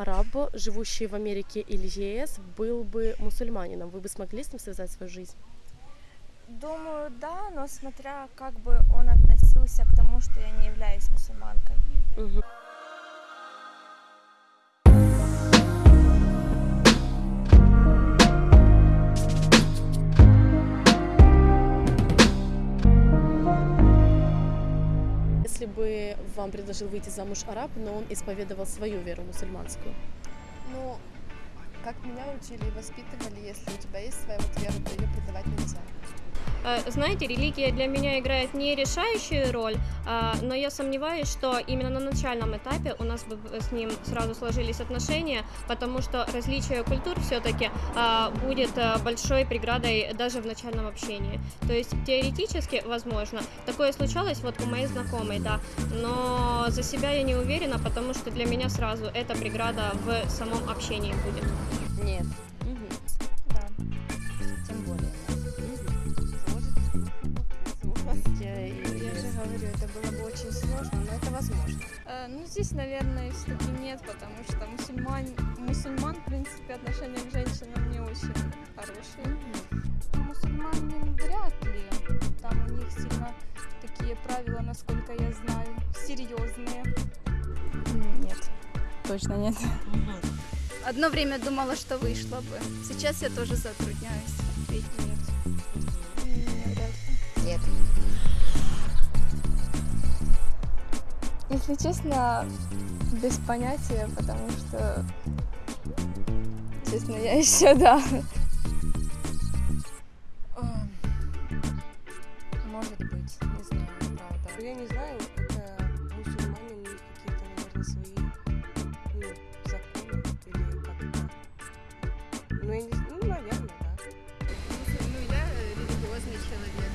араб, живущий в Америке или ЕС, был бы мусульманином, вы бы смогли с ним связать свою жизнь? Думаю, да, но смотря как бы он относился к тому, что я не являюсь мусульманкой. Мгм. Бы вам предложил выйти замуж араб, но он исповедовал свою веру мусульманскую, Ну, как меня учили и воспитывали, если у тебя есть своя вот вера, то ее предавать нельзя. Э, Знаете, религия для меня играет не решающую роль, а, но я сомневаюсь, что именно на начальном этапе у нас бы с ним сразу сложились отношения, потому что различие культур все-таки будет а, большой преградой даже в начальном общении. То есть теоретически, возможно, такое случалось вот у моей знакомой, да, но за себя я не уверена, потому что для меня сразу эта преграда в самом общении будет. Нет, Да. Было бы очень сложно, но это возможно. Э, Ну, здесь, наверное, все-таки нет, потому что мусульман, мусульман, в принципе, отношение к женщинам не очень хорошие. Мусульманин вряд ли. Там у них сильно такие правила, насколько я знаю, серьезные. Нет, точно нет. Одно время думала, что вышло бы. Сейчас я тоже затрудняюсь. Ведь нет. Нет. Если честно, без понятия, потому что, честно, я еще, да. Может быть, не знаю, правда. Я не знаю, это мусульмане, у них какие-то, наверное, свои ну, законы или как-то. Ну, я не знаю, ну, наверное, да. Ну, я религиозный человек,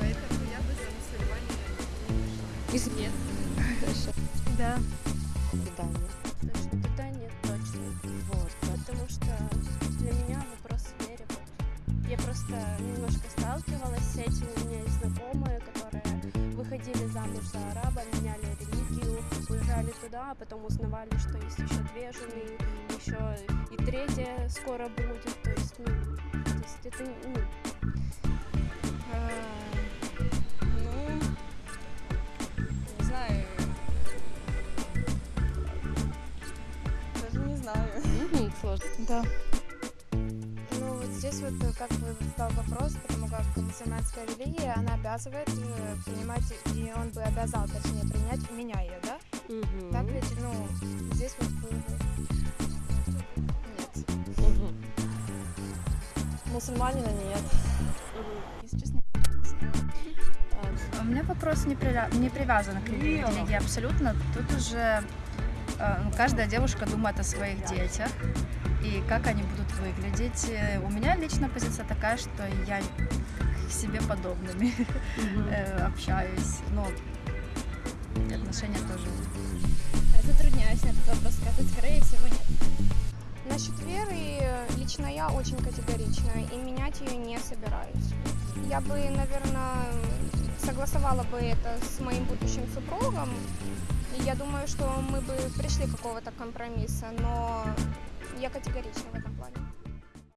поэтому я бы за мусульманина Нет. Да. Да, нет. точно нет, точно. Вот. Потому что для меня вопрос веры. Я просто немножко сталкивалась с этим. У меня есть знакомые, которые выходили замуж за араба, меняли религию, уезжали туда, а потом узнавали, что есть еще две жены, еще и третья скоро будет. То есть, ну, то есть это, ну, Ну, знаю. Сложно. Да. Ну вот здесь вот э, как бы стал вопрос, потому как мусульманская религия, она обязывает э, принимать, и он бы обязал, точнее, принять меня ее, да? мгм. Так ведь, ну, здесь вот бы... Нет. Мусульманина нет. Если честно, У меня вопрос не, приля- не привязан к религии, абсолютно. Тут уже э, каждая девушка думает о своих детях и как они будут выглядеть. Э, У меня лично позиция такая, что я к себе подобными э, общаюсь, но отношения тоже. Затрудняюсь на этот вопрос сказать, скорее всего, нет. Насчет веры э, лично я очень категорична и менять ее не собираюсь. Я бы, наверное, согласовала бы это с моим будущим супругом. Думаю, что мы бы пришли какого-то компромисса, но я категорична в этом плане.